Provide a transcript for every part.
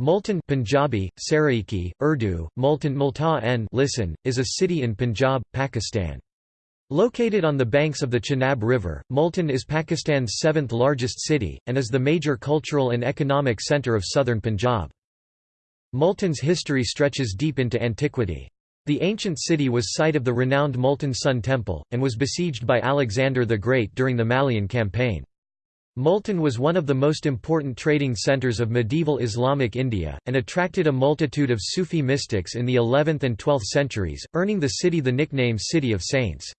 Multan Punjabi, Saraiki, Urdu, Multan Multa listen, is a city in Punjab, Pakistan. Located on the banks of the Chenab River, Multan is Pakistan's seventh largest city, and is the major cultural and economic centre of southern Punjab. Multan's history stretches deep into antiquity. The ancient city was site of the renowned Multan Sun Temple, and was besieged by Alexander the Great during the Malian campaign. Multan was one of the most important trading centers of medieval Islamic India, and attracted a multitude of Sufi mystics in the 11th and 12th centuries, earning the city the nickname City of Saints.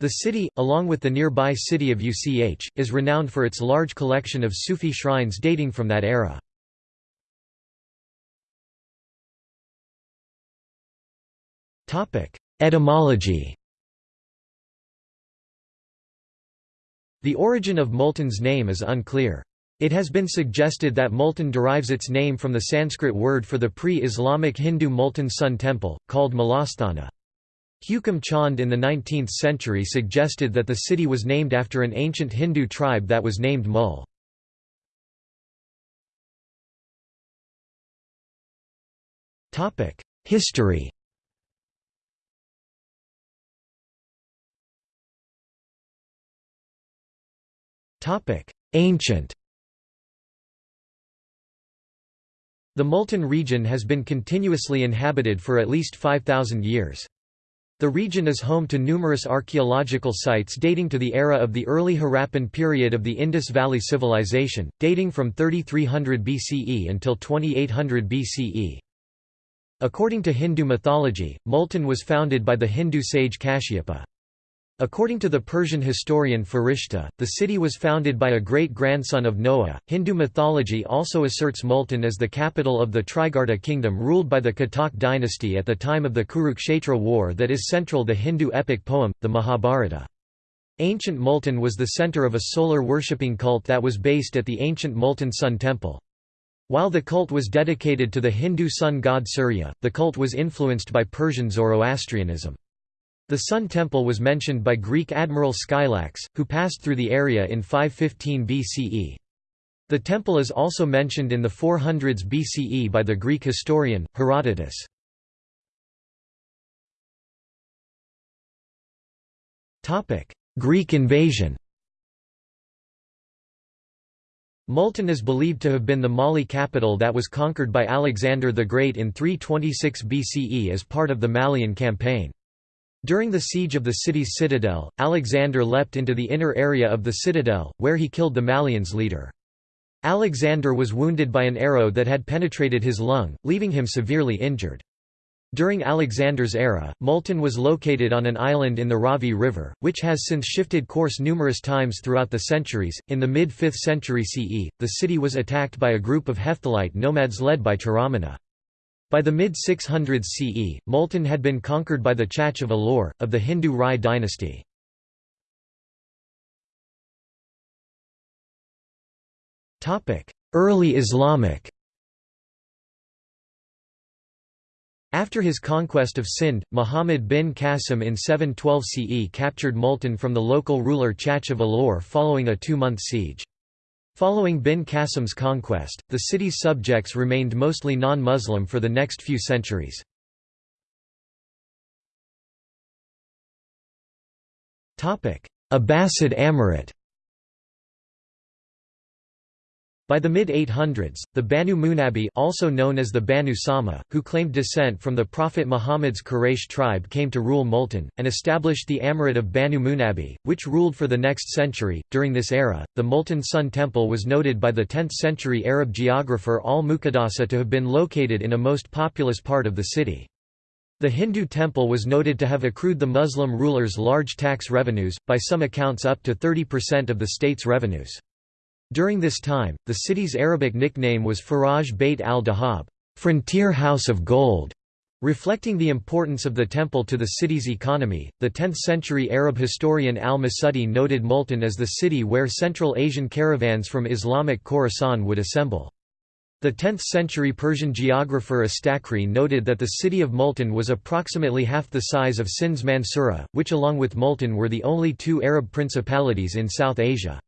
The city, along with the nearby city of Uch, is renowned for its large collection of Sufi shrines dating from that era. Etymology The origin of Multan's name is unclear. It has been suggested that Multan derives its name from the Sanskrit word for the pre-Islamic Hindu Multan Sun Temple, called Malasthana. Hukum Chand in the 19th century suggested that the city was named after an ancient Hindu tribe that was named Mul. History Ancient The Multan region has been continuously inhabited for at least 5,000 years. The region is home to numerous archaeological sites dating to the era of the early Harappan period of the Indus Valley Civilization, dating from 3300 BCE until 2800 BCE. According to Hindu mythology, Multan was founded by the Hindu sage Kashyapa. According to the Persian historian Farishta, the city was founded by a great-grandson of Noah. Hindu mythology also asserts Multan as the capital of the Trigarta kingdom ruled by the Katak dynasty at the time of the Kurukshetra war that is central the Hindu epic poem, the Mahabharata. Ancient Multan was the center of a solar worshipping cult that was based at the ancient Multan Sun Temple. While the cult was dedicated to the Hindu sun god Surya, the cult was influenced by Persian Zoroastrianism. The Sun Temple was mentioned by Greek admiral Skylax, who passed through the area in 515 BCE. The temple is also mentioned in the 400s BCE by the Greek historian, Herodotus. Greek invasion Multan is believed to have been the Mali capital that was conquered by Alexander the Great in 326 BCE as part of the Malian campaign. During the siege of the city's citadel, Alexander leapt into the inner area of the citadel, where he killed the Malians' leader. Alexander was wounded by an arrow that had penetrated his lung, leaving him severely injured. During Alexander's era, Multan was located on an island in the Ravi River, which has since shifted course numerous times throughout the centuries. In the mid 5th century CE, the city was attacked by a group of Hephthalite nomads led by Charamana. By the mid-600s CE, Multan had been conquered by the Chach of Alor, of the Hindu Rai dynasty. Early Islamic After his conquest of Sind, Muhammad bin Qasim in 712 CE captured Multan from the local ruler Chach of Alor following a two-month siege. Following bin Qasim's conquest, the city's subjects remained mostly non-Muslim for the next few centuries. Abbasid Emirate By the mid-800s, the Banu Munabi also known as the Banu Sama, who claimed descent from the Prophet Muhammad's Quraysh tribe came to rule Multan, and established the Emirate of Banu Munabi, which ruled for the next century. During this era, the Multan Sun Temple was noted by the 10th-century Arab geographer al-Muqaddasi to have been located in a most populous part of the city. The Hindu temple was noted to have accrued the Muslim rulers large tax revenues, by some accounts up to 30% of the state's revenues. During this time, the city's Arabic nickname was Faraj Beit al-Dahab, frontier house of gold, reflecting the importance of the temple to the city's economy. The 10th-century Arab historian al-Masudi noted Multan as the city where Central Asian caravans from Islamic Khorasan would assemble. The 10th-century Persian geographer Astakri noted that the city of Multan was approximately half the size of Sindh's Mansura, which along with Multan were the only two Arab principalities in South Asia.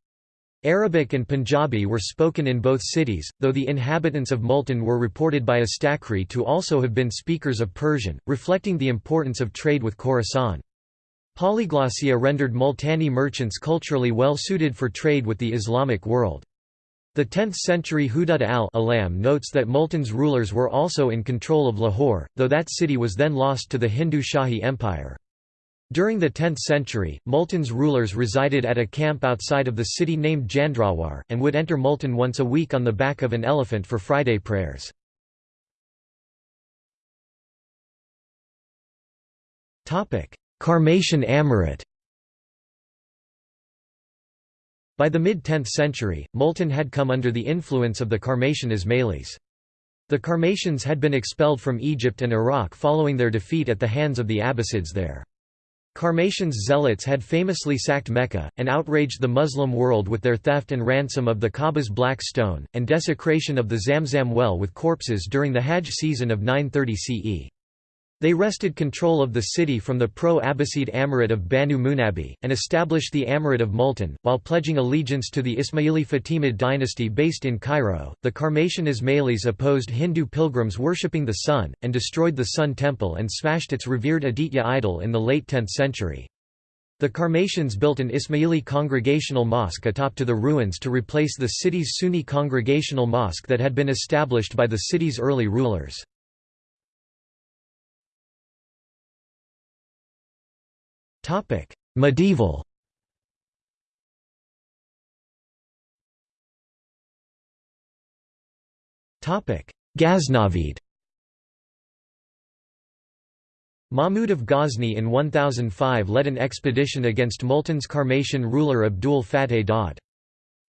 Arabic and Punjabi were spoken in both cities, though the inhabitants of Multan were reported by Astakri to also have been speakers of Persian, reflecting the importance of trade with Khorasan. Polyglossia rendered Multani merchants culturally well suited for trade with the Islamic world. The 10th-century Hudud al-Alam notes that Multan's rulers were also in control of Lahore, though that city was then lost to the Hindu Shahi Empire. During the 10th century, Multan's rulers resided at a camp outside of the city named Jandrawar, and would enter Multan once a week on the back of an elephant for Friday prayers. Karmatian Amirate By the mid-10th century, Multan had come under the influence of the Karmatian Ismailis. The Karmatians had been expelled from Egypt and Iraq following their defeat at the hands of the Abbasids there. Karmatians zealots had famously sacked Mecca, and outraged the Muslim world with their theft and ransom of the Kaaba's black stone, and desecration of the Zamzam well with corpses during the Hajj season of 930 CE. They wrested control of the city from the pro-Abbasid Amirate of Banu Munabi, and established the Amirate of Multan, while pledging allegiance to the Ismaili Fatimid dynasty based in Cairo. The Karmatian Ismailis opposed Hindu pilgrims worshipping the sun, and destroyed the Sun Temple and smashed its revered Aditya idol in the late 10th century. The Karmatians built an Ismaili congregational mosque atop to the ruins to replace the city's Sunni congregational mosque that had been established by the city's early rulers. Topic: Medieval. Topic: Ghaznavid. Mahmud of Ghazni in 1005 led an expedition against Multan's Karmatian ruler Abdul Fateh Dad.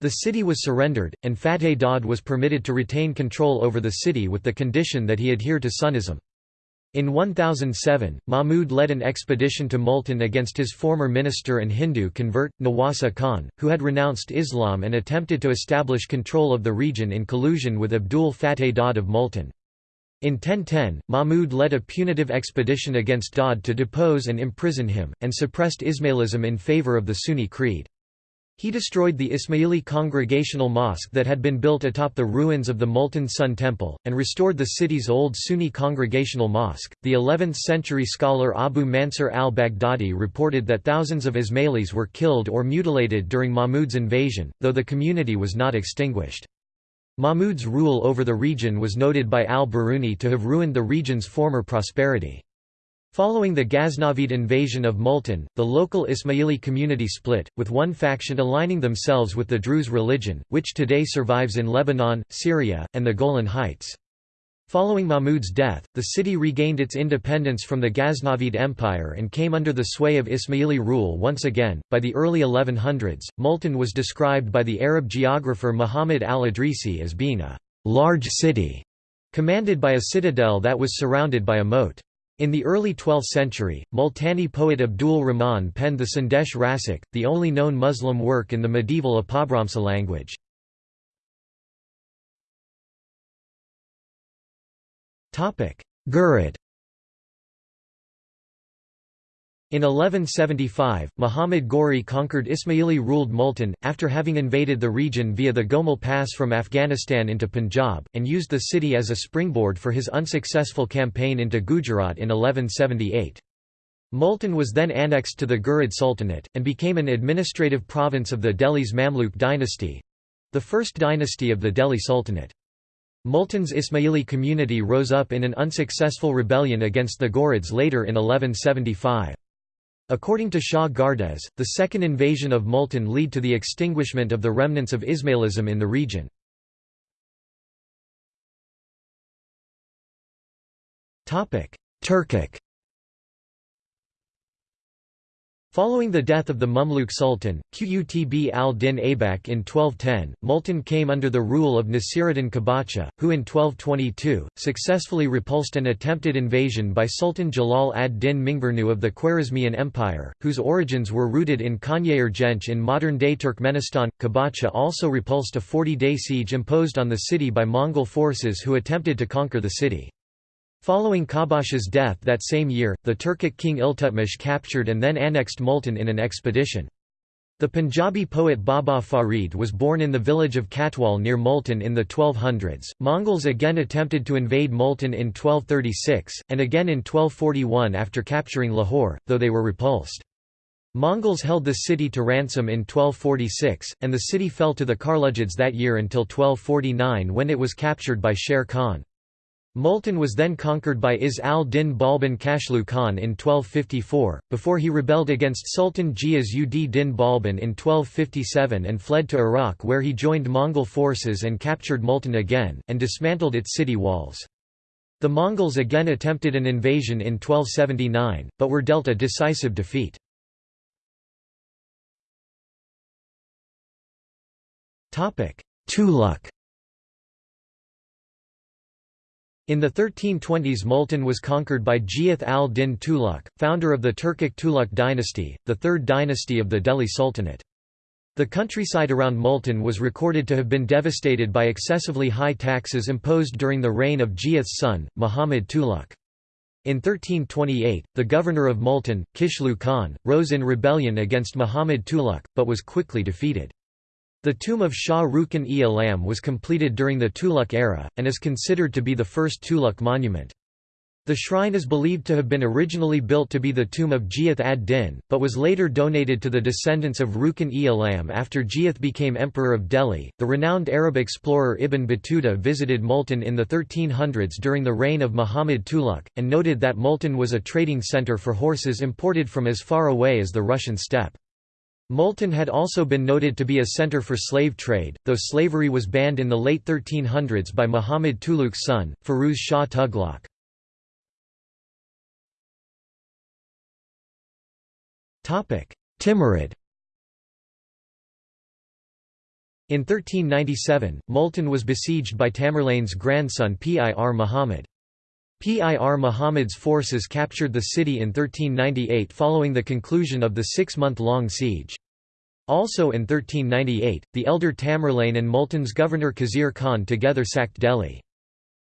The city was surrendered, and Fateh Dad was permitted to retain control over the city with the condition that he adhere to Sunnism. In 1007, Mahmud led an expedition to Multan against his former minister and Hindu convert, Nawasa Khan, who had renounced Islam and attempted to establish control of the region in collusion with Abdul Fateh Dad of Multan. In 1010, Mahmud led a punitive expedition against Dad to depose and imprison him, and suppressed Ismailism in favor of the Sunni creed. He destroyed the Ismaili congregational mosque that had been built atop the ruins of the Multan Sun Temple, and restored the city's old Sunni congregational mosque. The 11th century scholar Abu Mansur al Baghdadi reported that thousands of Ismailis were killed or mutilated during Mahmud's invasion, though the community was not extinguished. Mahmud's rule over the region was noted by al-Biruni to have ruined the region's former prosperity. Following the Ghaznavid invasion of Multan, the local Ismaili community split, with one faction aligning themselves with the Druze religion, which today survives in Lebanon, Syria, and the Golan Heights. Following Mahmud's death, the city regained its independence from the Ghaznavid Empire and came under the sway of Ismaili rule once again. By the early 1100s, Multan was described by the Arab geographer Muhammad al-Idrisi as being a large city, commanded by a citadel that was surrounded by a moat. In the early 12th century, Multani poet Abdul Rahman penned the Sandesh Rasak, the only known Muslim work in the medieval Apabhramsa language. Ghurid In 1175, Muhammad Ghori conquered Ismaili-ruled Multan, after having invaded the region via the Gomal Pass from Afghanistan into Punjab, and used the city as a springboard for his unsuccessful campaign into Gujarat in 1178. Multan was then annexed to the Ghurid Sultanate, and became an administrative province of the Delhi's Mamluk dynasty—the first dynasty of the Delhi Sultanate. Multan's Ismaili community rose up in an unsuccessful rebellion against the Ghurids later in 1175. According to Shah Gardes, the second invasion of Multan led to the extinguishment of the remnants of Ismailism in the region. Turkic Following the death of the Mamluk Sultan, Qutb al-Din Aybak in 1210, Multan came under the rule of Nasiruddin Kabacha, who in 1222, successfully repulsed an attempted invasion by Sultan Jalal ad-Din Mingburnu of the Khwarezmian Empire, whose origins were rooted in Kanyayir Genç in modern-day Turkmenistan. Kabacha also repulsed a 40-day siege imposed on the city by Mongol forces who attempted to conquer the city. Following Qabacha's death that same year, the Turkic king Iltutmish captured and then annexed Multan in an expedition. The Punjabi poet Baba Farid was born in the village of Katwal near Multan in the 1200s. Mongols again attempted to invade Multan in 1236, and again in 1241 after capturing Lahore, though they were repulsed. Mongols held the city to ransom in 1246, and the city fell to the Karlujids that year until 1249 when it was captured by Sher Khan. Multan was then conquered by Izz al-Din Balban Kashlu Khan in 1254, before he rebelled against Sultan Ghiyas ud Din Balban in 1257 and fled to Iraq where he joined Mongol forces and captured Multan again, and dismantled its city walls. The Mongols again attempted an invasion in 1279, but were dealt a decisive defeat. Tughlaq In the 1320s Multan was conquered by Ghiyath al-Din Tughlaq, founder of the Turkic Tughlaq dynasty, the third dynasty of the Delhi Sultanate. The countryside around Multan was recorded to have been devastated by excessively high taxes imposed during the reign of Ghiyath's son, Muhammad Tughlaq. In 1328, the governor of Multan, Kishlu Khan, rose in rebellion against Muhammad Tughlaq, but was quickly defeated. The tomb of Shah Rukn-e Alam was completed during the Tughlaq era, and is considered to be the first Tughlaq monument. The shrine is believed to have been originally built to be the tomb of Ghiyath ad-Din, but was later donated to the descendants of Rukn-e Alam after Ghiyath became emperor of Delhi. The renowned Arab explorer Ibn Battuta visited Multan in the 1300s during the reign of Muhammad Tughlaq, and noted that Multan was a trading center for horses imported from as far away as the Russian steppe. Multan had also been noted to be a center for slave trade, though slavery was banned in the late 1300s by Muhammad Tughlaq's son, Firuz Shah Tughlaq. Timurid In 1397, Multan was besieged by Tamerlane's grandson Pir Muhammad. Pir Muhammad's forces captured the city in 1398 following the conclusion of the six-month-long siege. Also in 1398, the elder Tamerlane and Multan's governor Khizr Khan together sacked Delhi.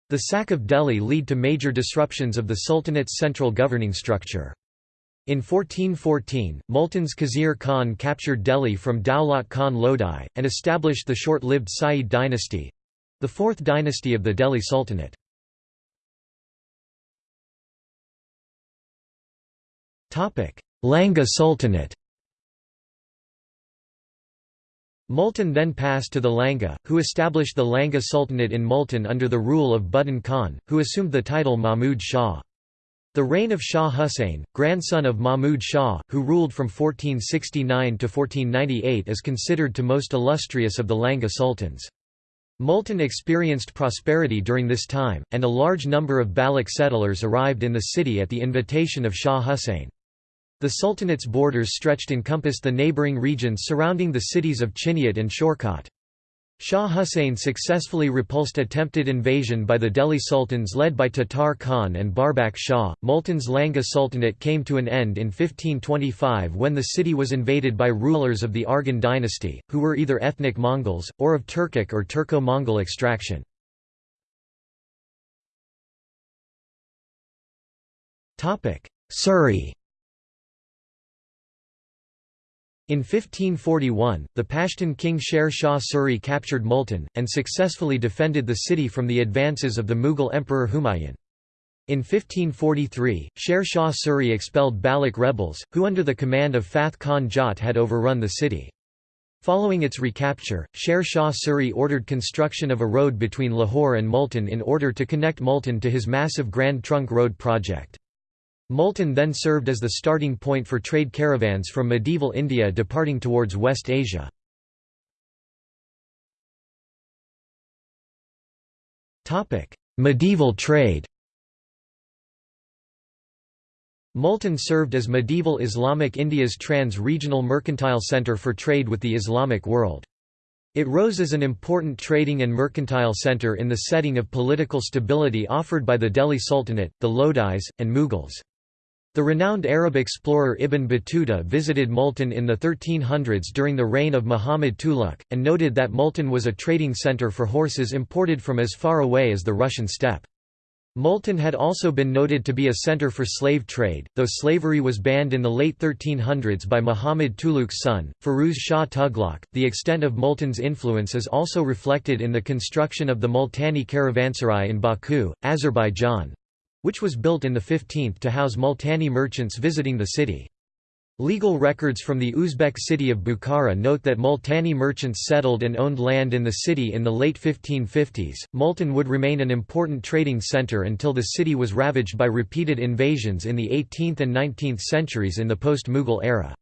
The sack of Delhi led to major disruptions of the Sultanate's central governing structure. In 1414, Multan's Khizr Khan captured Delhi from Daulat Khan Lodi, and established the short-lived Sayyid dynasty—the fourth dynasty of the Delhi Sultanate. Langa Sultanate Multan then passed to the Langa, who established the Langa Sultanate in Multan under the rule of Butan Khan, who assumed the title Mahmud Shah. The reign of Shah Hussain, grandson of Mahmud Shah, who ruled from 1469 to 1498 is considered to most illustrious of the Langa sultans. Multan experienced prosperity during this time, and a large number of Baloch settlers arrived in the city at the invitation of Shah Hussain. The Sultanate's borders stretched encompassed the neighbouring regions surrounding the cities of Chiniot and Shorkot. Shah Hussain successfully repulsed attempted invasion by the Delhi Sultans led by Tatar Khan and Barbak Shah. Multan's Langa Sultanate came to an end in 1525 when the city was invaded by rulers of the Arghun dynasty, who were either ethnic Mongols, or of Turkic or Turco-Mongol extraction. Suri In 1541, the Pashtun king Sher Shah Suri captured Multan, and successfully defended the city from the advances of the Mughal Emperor Humayun. In 1543, Sher Shah Suri expelled Baloch rebels, who under the command of Fath Khan Jat had overrun the city. Following its recapture, Sher Shah Suri ordered construction of a road between Lahore and Multan in order to connect Multan to his massive Grand Trunk Road project. Multan then served as the starting point for trade caravans from medieval India departing towards West Asia. medieval trade Multan served as medieval Islamic India's trans-regional mercantile centre for trade with the Islamic world. It rose as an important trading and mercantile centre in the setting of political stability offered by the Delhi Sultanate, the Lodis, and Mughals. The renowned Arab explorer Ibn Battuta visited Multan in the 1300s during the reign of Muhammad Tughlaq, and noted that Multan was a trading center for horses imported from as far away as the Russian steppe. Multan had also been noted to be a center for slave trade, though slavery was banned in the late 1300s by Muhammad Tughlaq's son, Firuz Shah Tughlaq. The extent of Multan's influence is also reflected in the construction of the Multani Caravanserai in Baku, Azerbaijan which was built in the 15th to house Multani merchants visiting the city. Legal records from the Uzbek city of Bukhara note that Multani merchants settled and owned land in the city in the late 1550s. Multan would remain an important trading center until the city was ravaged by repeated invasions in the 18th and 19th centuries in the post-Mughal era.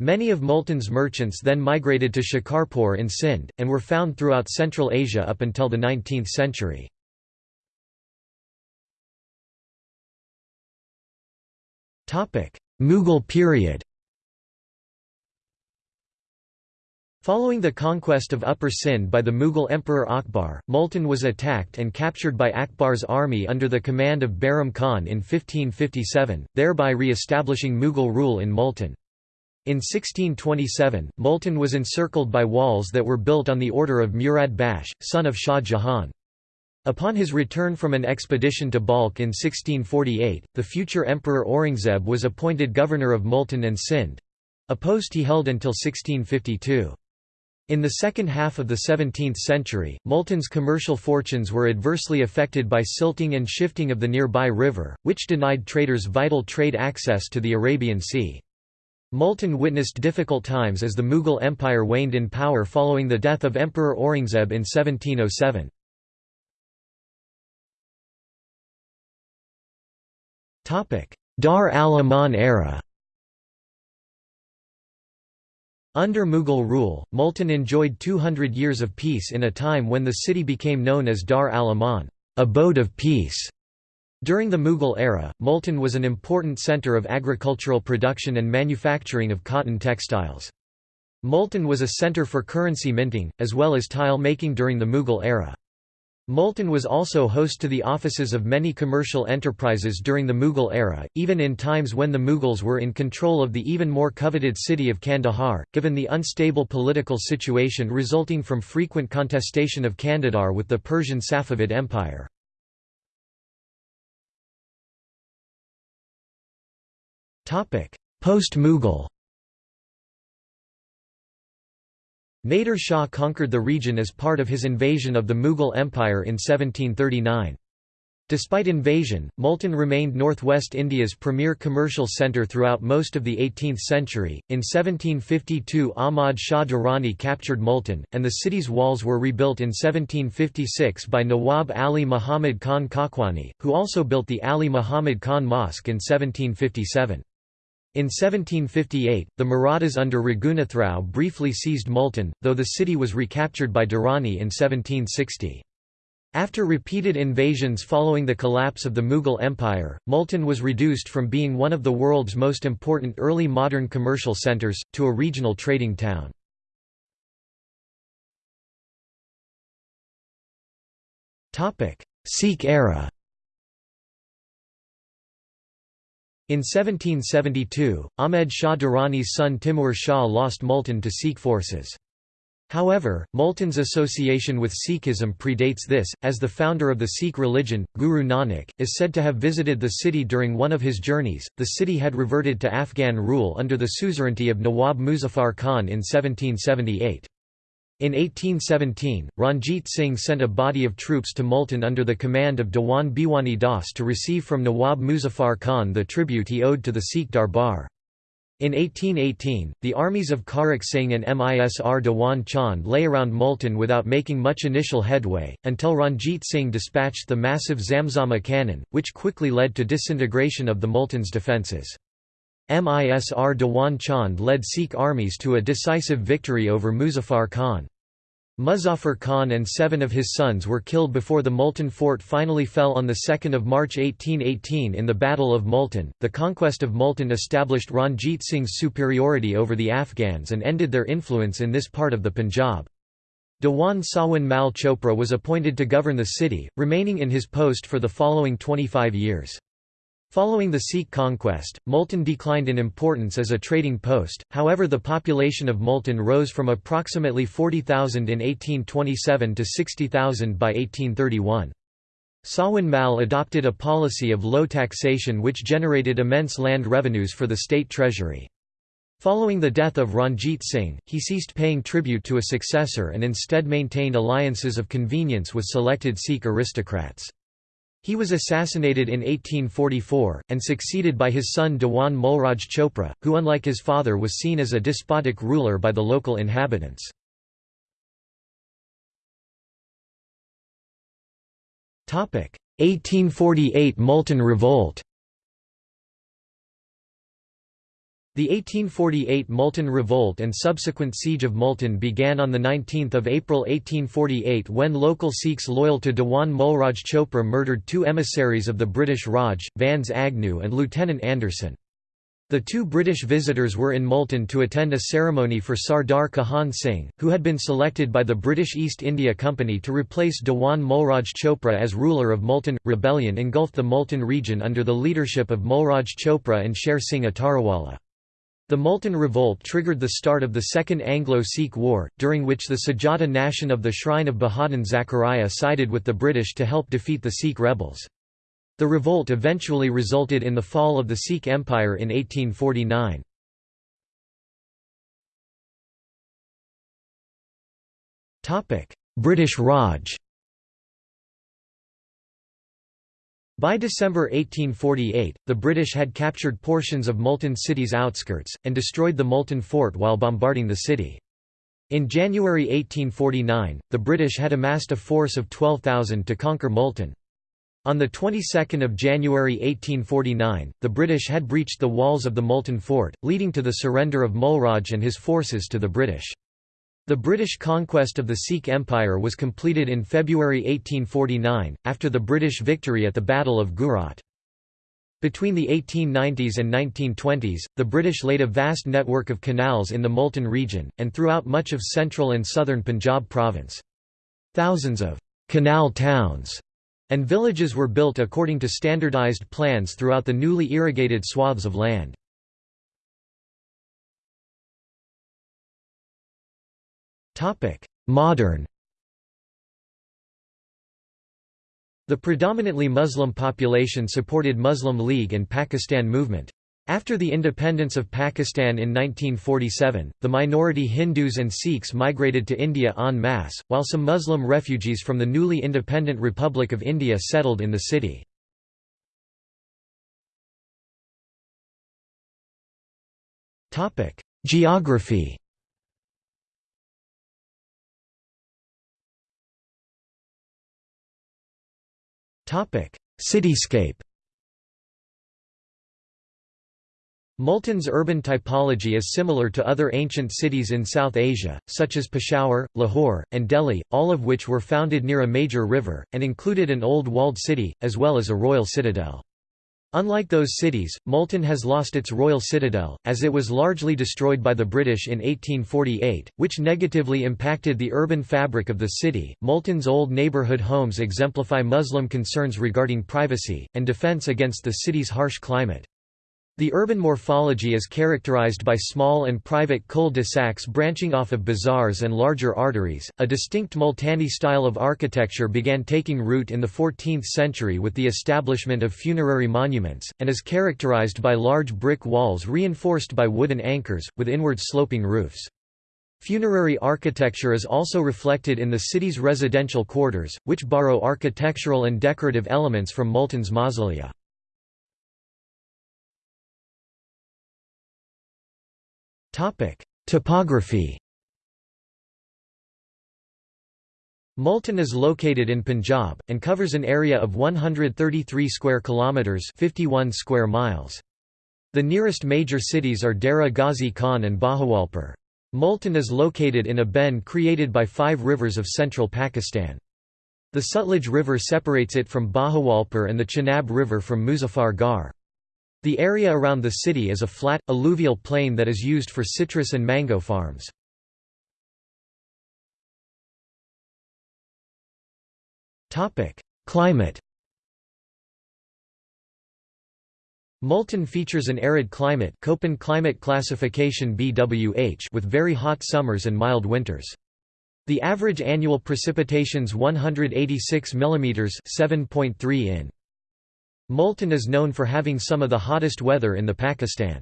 Many of Multan's merchants then migrated to Shikarpur in Sindh, and were found throughout Central Asia up until the 19th century. Mughal period Following the conquest of Upper Sindh by the Mughal Emperor Akbar, Multan was attacked and captured by Akbar's army under the command of Bairam Khan in 1557, thereby re-establishing Mughal rule in Multan. In 1627, Multan was encircled by walls that were built on the order of Murad Bakhsh, son of Shah Jahan. Upon his return from an expedition to Balkh in 1648, the future Emperor Aurangzeb was appointed governor of Multan and Sindh—a post he held until 1652. In the second half of the 17th century, Multan's commercial fortunes were adversely affected by silting and shifting of the nearby river, which denied traders vital trade access to the Arabian Sea. Multan witnessed difficult times as the Mughal Empire waned in power following the death of Emperor Aurangzeb in 1707. Dar al-Aman era Under Mughal rule, Multan enjoyed 200 years of peace in a time when the city became known as Dar al-Aman abode of peace". During the Mughal era, Multan was an important centre of agricultural production and manufacturing of cotton textiles. Multan was a centre for currency minting, as well as tile making during the Mughal era. Multan was also host to the offices of many commercial enterprises during the Mughal era, even in times when the Mughals were in control of the even more coveted city of Kandahar, given the unstable political situation resulting from frequent contestation of Kandahar with the Persian Safavid Empire. Post-Mughal Nader Shah conquered the region as part of his invasion of the Mughal Empire in 1739. Despite invasion, Multan remained northwest India's premier commercial centre throughout most of the 18th century. In 1752, Ahmad Shah Durrani captured Multan, and the city's walls were rebuilt in 1756 by Nawab Ali Muhammad Khan Kakwani, who also built the Ali Muhammad Khan Mosque in 1757. In 1758, the Marathas under Raghunath briefly seized Multan, though the city was recaptured by Durrani in 1760. After repeated invasions following the collapse of the Mughal Empire, Multan was reduced from being one of the world's most important early modern commercial centres, to a regional trading town. Sikh era In 1772, Ahmed Shah Durrani's son Timur Shah lost Multan to Sikh forces. However, Multan's association with Sikhism predates this, as the founder of the Sikh religion, Guru Nanak, is said to have visited the city during one of his journeys. The city had reverted to Afghan rule under the suzerainty of Nawab Muzaffar Khan in 1778. In 1817, Ranjit Singh sent a body of troops to Multan under the command of Dewan Bhiwani Das to receive from Nawab Muzaffar Khan the tribute he owed to the Sikh Darbar. In 1818, the armies of Kharak Singh and Misr Dewan Chand lay around Multan without making much initial headway, until Ranjit Singh dispatched the massive Zamzama cannon, which quickly led to disintegration of the Multan's defences. Misr Dewan Chand led Sikh armies to a decisive victory over Muzaffar Khan. Muzaffar Khan and seven of his sons were killed before the Multan fort finally fell on 2 March 1818 in the Battle of Multan. The conquest of Multan established Ranjit Singh's superiority over the Afghans and ended their influence in this part of the Punjab. Dewan Sawan Mal Chopra was appointed to govern the city, remaining in his post for the following 25 years. Following the Sikh conquest, Multan declined in importance as a trading post, however the population of Multan rose from approximately 40,000 in 1827 to 60,000 by 1831. Sawan Mal adopted a policy of low taxation which generated immense land revenues for the state treasury. Following the death of Ranjit Singh, he ceased paying tribute to a successor and instead maintained alliances of convenience with selected Sikh aristocrats. He was assassinated in 1844, and succeeded by his son Dewan Mulraj Chopra, who unlike his father was seen as a despotic ruler by the local inhabitants. Topic: 1848 Multan Revolt The 1848 Multan Revolt and subsequent Siege of Multan began on 19 April 1848 when local Sikhs loyal to Dewan Mulraj Chopra murdered two emissaries of the British Raj, Vans Agnew and Lieutenant Anderson. The two British visitors were in Multan to attend a ceremony for Sardar Kahan Singh, who had been selected by the British East India Company to replace Dewan Mulraj Chopra as ruler of Multan. Rebellion engulfed the Multan region under the leadership of Mulraj Chopra and Sher Singh Atarawala. The Multan revolt triggered the start of the Second Anglo-Sikh War, during which the Sajjada Nashin of the Shrine of Bahauddin Zakaria sided with the British to help defeat the Sikh rebels. The revolt eventually resulted in the fall of the Sikh Empire in 1849. British Raj By December 1848, the British had captured portions of Multan city's outskirts, and destroyed the Multan fort while bombarding the city. In January 1849, the British had amassed a force of 12,000 to conquer Multan. On the 22nd of January 1849, the British had breached the walls of the Multan fort, leading to the surrender of Mulraj and his forces to the British. The British conquest of the Sikh Empire was completed in February 1849, after the British victory at the Battle of Gujrat. Between the 1890s and 1920s, the British laid a vast network of canals in the Multan region, and throughout much of central and southern Punjab province. Thousands of «canal towns» and villages were built according to standardized plans throughout the newly irrigated swaths of land. Modern The predominantly Muslim population supported Muslim League and Pakistan movement. After the independence of Pakistan in 1947, the minority Hindus and Sikhs migrated to India en masse, while some Muslim refugees from the newly independent Republic of India settled in the city. Geography Cityscape Multan's urban typology is similar to other ancient cities in South Asia, such as Peshawar, Lahore, and Delhi, all of which were founded near a major river, and included an old walled city, as well as a royal citadel. Unlike those cities, Multan has lost its royal citadel, as it was largely destroyed by the British in 1848, which negatively impacted the urban fabric of the city. Multan's old neighbourhood homes exemplify Muslim concerns regarding privacy, and defence against the city's harsh climate. The urban morphology is characterized by small and private cul-de-sacs branching off of bazaars and larger arteries. A distinct Multani style of architecture began taking root in the 14th century with the establishment of funerary monuments, and is characterized by large brick walls reinforced by wooden anchors, with inward sloping roofs. Funerary architecture is also reflected in the city's residential quarters, which borrow architectural and decorative elements from Multan's mausolea. Topic: Topography. Multan is located in Punjab and covers an area of 133 square kilometers, 51 square miles. The nearest major cities are Dera Ghazi Khan and Bahawalpur. Multan is located in a bend created by five rivers of central Pakistan. The Sutlej River separates it from Bahawalpur and the Chenab River from Muzaffargarh. The area around the city is a flat, alluvial plain that is used for citrus and mango farms. Climate Multan features an arid climate Köppen climate classification BWH with very hot summers and mild winters. The average annual precipitation's 186 mm 7.3 in. Multan is known for having some of the hottest weather in the Pakistan.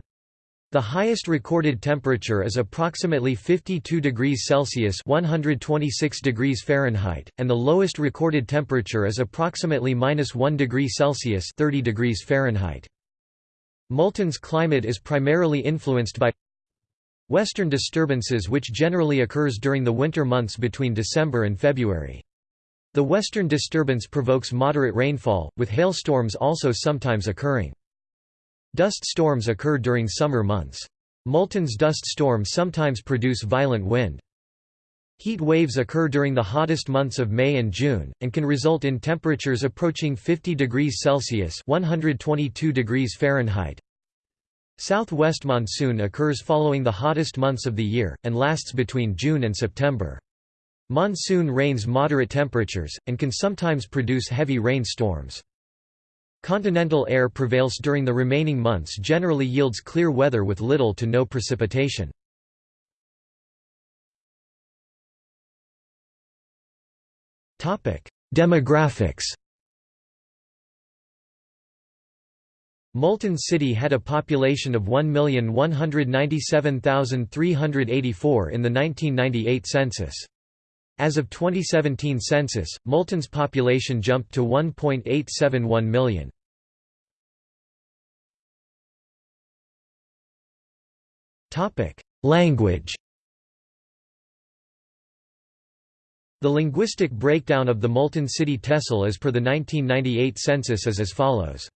The highest recorded temperature is approximately 52 degrees Celsius (126 degrees Fahrenheit), and the lowest recorded temperature is approximately -1 degree Celsius (30 degrees Fahrenheit). Multan's climate is primarily influenced by western disturbances which generally occurs during the winter months between December and February. The western disturbance provokes moderate rainfall, with hailstorms also sometimes occurring. Dust storms occur during summer months. Multan's dust storms sometimes produce violent wind. Heat waves occur during the hottest months of May and June, and can result in temperatures approaching 50 degrees Celsius 122 degrees Fahrenheit. Southwest monsoon occurs following the hottest months of the year, and lasts between June and September. Monsoon rains moderate temperatures, and can sometimes produce heavy rainstorms. Continental air prevails during the remaining months generally yields clear weather with little to no precipitation. Demographics Multan City had a population of 1,197,384 in the 1998 census. As of 2017 census, Multan's population jumped to 1.871 million. Language The linguistic breakdown of the Moulton City Tehsil as per the 1998 census is as follows.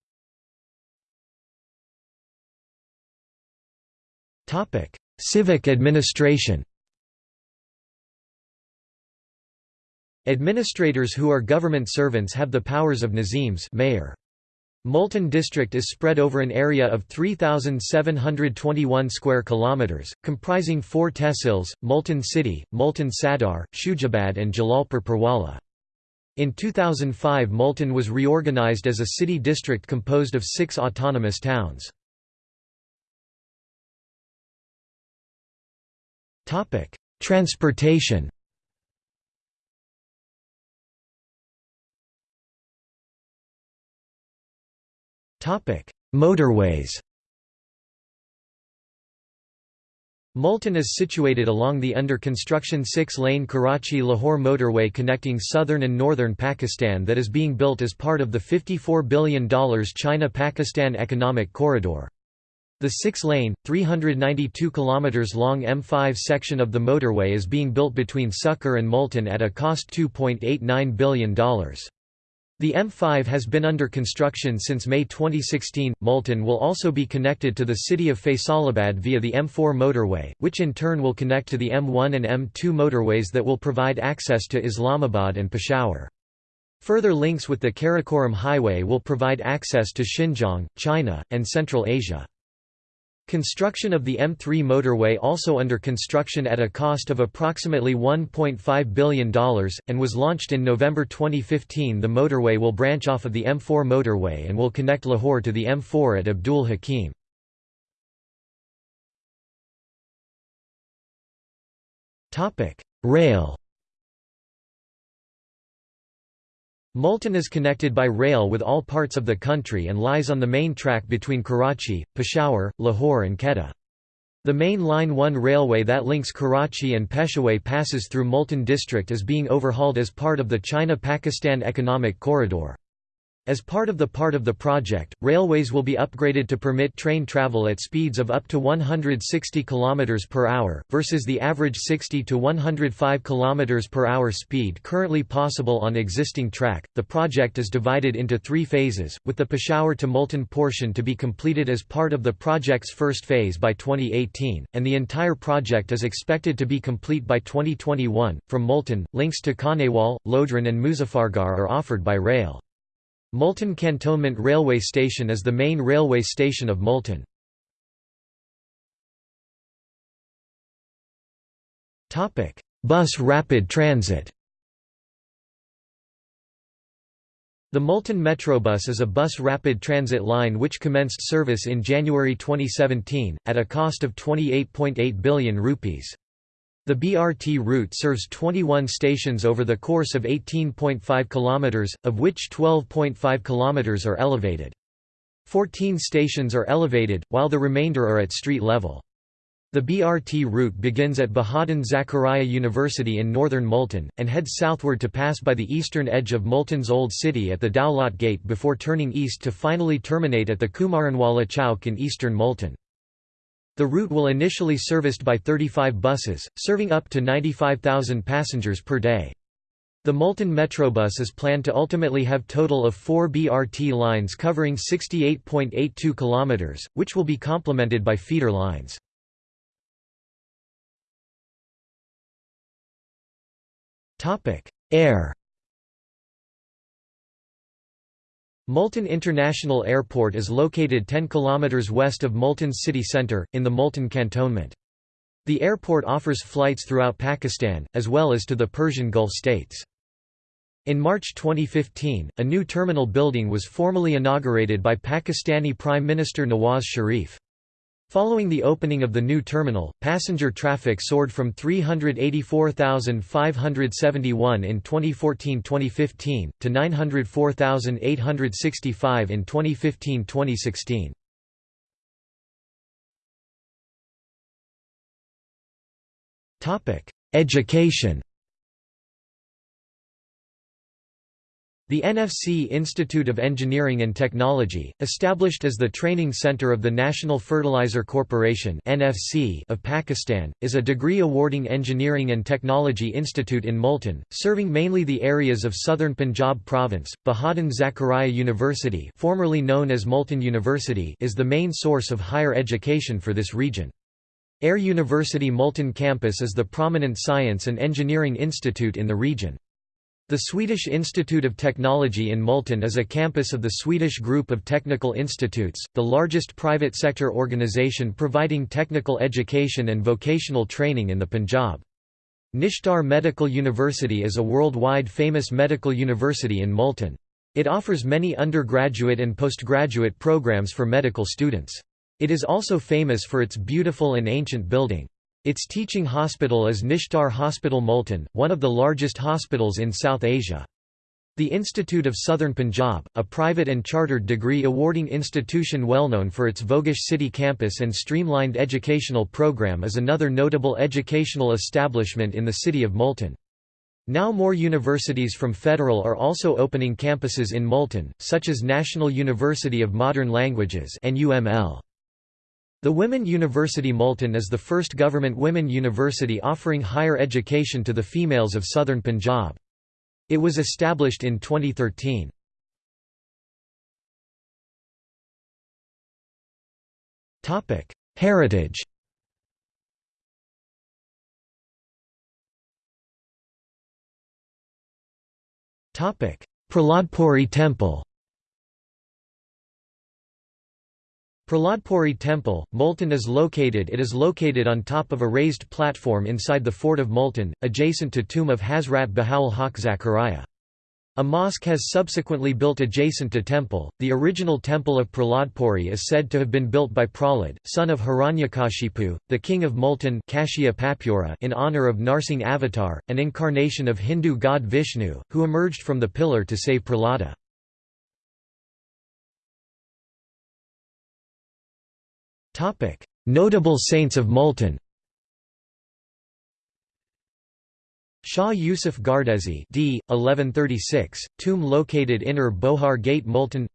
Civic administration Administrators who are government servants have the powers of Nazims mayor. Multan district is spread over an area of 3721 square kilometers, comprising 4 tehsils: Multan City, Multan Sadar, Shujabad and Jalalpur Pirwala. In 2005 Multan was reorganized as a city district composed of 6 autonomous towns. Transportation Motorways Multan is situated along the under-construction six-lane Karachi-Lahore motorway connecting southern and northern Pakistan that is being built as part of the $54 billion China-Pakistan Economic Corridor. The six-lane, 392 km long M5 section of the motorway is being built between Sukkur and Multan at a cost $2.89 billion. The M5 has been under construction since May 2016. Multan will also be connected to the city of Faisalabad via the M4 motorway, which in turn will connect to the M1 and M2 motorways that will provide access to Islamabad and Peshawar. Further links with the Karakoram Highway will provide access to Xinjiang, China, and Central Asia. Construction of the M3 motorway also under construction at a cost of approximately $1.5 billion, and was launched in November 2015 the motorway will branch off of the M4 motorway and will connect Lahore to the M4 at Abdul Hakim. Rail Multan is connected by rail with all parts of the country and lies on the main track between Karachi, Peshawar, Lahore and Quetta. The main Line 1 railway that links Karachi and Peshawar passes through Multan district is being overhauled as part of the China-Pakistan Economic Corridor. As part of the part of the project, railways will be upgraded to permit train travel at speeds of up to 160 km per hour, versus the average 60 to 105 km per hour speed currently possible on existing track. The project is divided into three phases, with the Peshawar to Multan portion to be completed as part of the project's first phase by 2018, and the entire project is expected to be complete by 2021. From Multan, links to Khanewal, Lodhran, and Muzaffargarh are offered by rail. Multan Cantonment Railway Station is the main railway station of Multan. Bus rapid transit The Multan Metrobus is a bus rapid transit line which commenced service in January 2017, at a cost of 28.8 billion rupees. The BRT route serves 21 stations over the course of 18.5 km, of which 12.5 km are elevated. 14 stations are elevated, while the remainder are at street level. The BRT route begins at Bahauddin Zakariya University in northern Multan, and heads southward to pass by the eastern edge of Multan's Old City at the Daulat Gate before turning east to finally terminate at the Kumaranwala Chowk in eastern Multan. The route will initially serviced by 35 buses, serving up to 95,000 passengers per day. The Multan Metrobus is planned to ultimately have total of four BRT lines covering 68.82 km, which will be complemented by feeder lines. Air Multan International Airport is located 10 km west of Multan's city centre, in the Multan cantonment. The airport offers flights throughout Pakistan, as well as to the Persian Gulf states. In March 2015, a new terminal building was formally inaugurated by Pakistani Prime Minister Nawaz Sharif. Following the opening of the new terminal, passenger traffic soared from 384,571 in 2014-2015, to 904,865 in 2015-2016. Education The NFC Institute of Engineering and Technology, established as the training center of the National Fertilizer Corporation (NFC) of Pakistan, is a degree-awarding engineering and technology institute in Multan, serving mainly the areas of southern Punjab province. Bahauddin Zakariya University formerly known as Multan University is the main source of higher education for this region. Air University Multan campus is the prominent science and engineering institute in the region. The Swedish Institute of Technology in Multan is a campus of the Swedish Group of Technical Institutes, the largest private sector organisation providing technical education and vocational training in the Punjab. Nishtar Medical University is a worldwide famous medical university in Multan. It offers many undergraduate and postgraduate programs for medical students. It is also famous for its beautiful and ancient building. Its teaching hospital is Nishtar Hospital Multan, one of the largest hospitals in South Asia. The Institute of Southern Punjab, a private and chartered degree awarding institution well known for its Vogish city campus and streamlined educational program is another notable educational establishment in the city of Multan. Now more universities from federal are also opening campuses in Multan, such as National University of Modern Languages NUML. The Women University Multan is the first government women university offering higher education to the females of southern Punjab. It was established in 2013. Heritage Praladpuri Temple Praladpuri Temple, Multan is located It is located on top of a raised platform inside the fort of Multan, adjacent to tomb of Hazrat Bahaul Haq Zakaria. A mosque has subsequently built adjacent to temple. The original temple of Praladpuri is said to have been built by Prahlad, son of Hiranyakashipu, the king of Multan in honor of Narsingh Avatar, an incarnation of Hindu god Vishnu, who emerged from the pillar to save Prahlada. Notable saints of Multan Shah Yusuf Gardezi d. 1136, tomb located Inner Bohar Gate Multan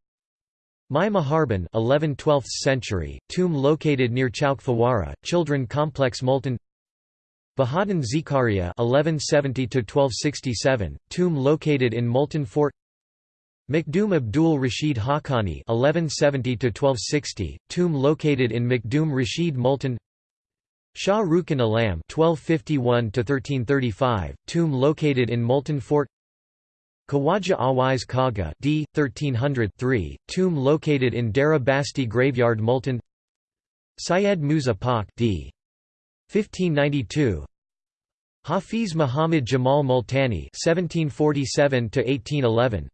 Mai Maharban 11 12th century, tomb located near Chowk Fawara, Children Complex Multan Bahauddin Zakariya 1170 1267, tomb located in Multan Fort Makhdoom Abdul Rashid Haqqani (1170–1260), tomb located in Makhdoom Rashid Multan. Shah Rukn Alam (1251–1335), tomb located in Multan Fort. Khawaja Awais Kaga d. 1303, tomb located in Dera Basti Graveyard Multan. Syed Musa Pak d. 1592. Hafiz Muhammad Jamal Multani (1747–1811).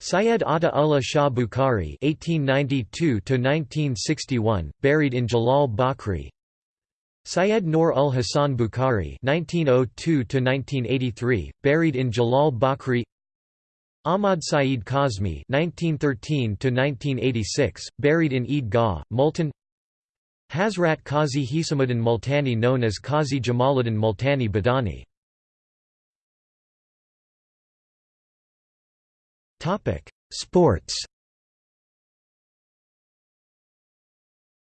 Syed Ata Ullah Shah Bukhari (1892–1961), buried in Jalal Bakri. Syed Noor ul Hassan Bukhari (1902–1983), buried in Jalal Bakri. Ahmad Saeed Kazmi (1913–1986), buried in Eid Gah, Multan. Hazrat Qazi Hisamuddin Multani, known as Qazi Jamaluddin Multani Badani. Sports.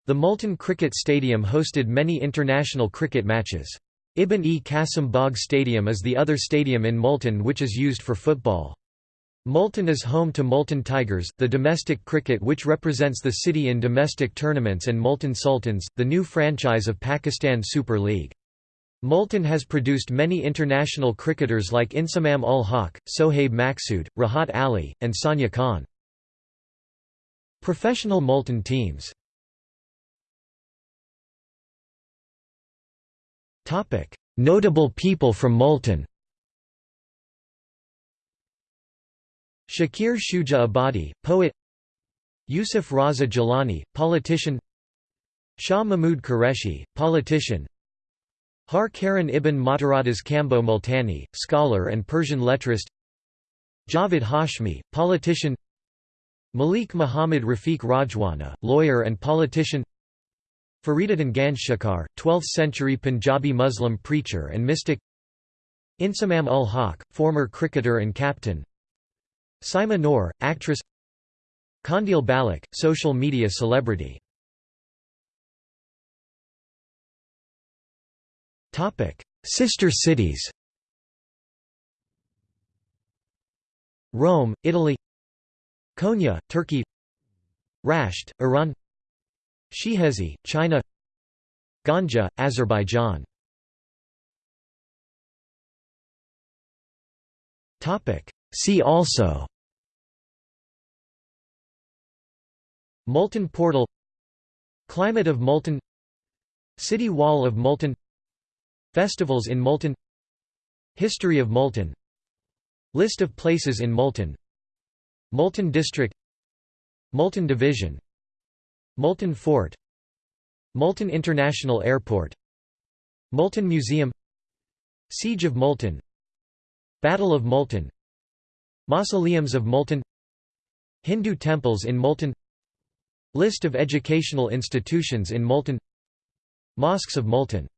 The Multan Cricket Stadium hosted many international cricket matches. Ibn-e-Qasim Bagh Stadium is the other stadium in Multan which is used for football. Multan is home to Multan Tigers, the domestic cricket which represents the city in domestic tournaments and Multan Sultans, the new franchise of Pakistan Super League. Multan has produced many international cricketers like Inzamam ul Haq, Sohaib Maqsood, Rahat Ali, and Sanya Khan. Professional Multan teams Notable people from Multan Shakir Shuja Abadi, poet Yusuf Raza Gilani, politician Shah Mahmud Qureshi, politician Har Karan ibn Mathuradas Kamboh Multani, scholar and Persian letrist Javed Hashmi, politician. Malik Muhammad Rafiq Rajwana, lawyer and politician. Fariduddin Ganj Shakar, 12th-century Punjabi Muslim preacher and mystic. Inzamam ul Haq, former cricketer and captain. Saima Noor, actress. Qandeel Baloch, social media celebrity Sister cities. Rome, Italy. Konya, Turkey. Rasht, Iran. Shihezi, China. Ganja, Azerbaijan. See also. Multan portal. Climate of Multan. City wall of Multan Festivals in Multan. History of Multan. List of places in Multan. Multan district. Multan division. Multan Fort. Multan International Airport. Multan Museum. Siege of Multan. Battle of Multan. Mausoleums of Multan. Hindu temples in Multan. List of educational institutions in Multan. Mosques of Multan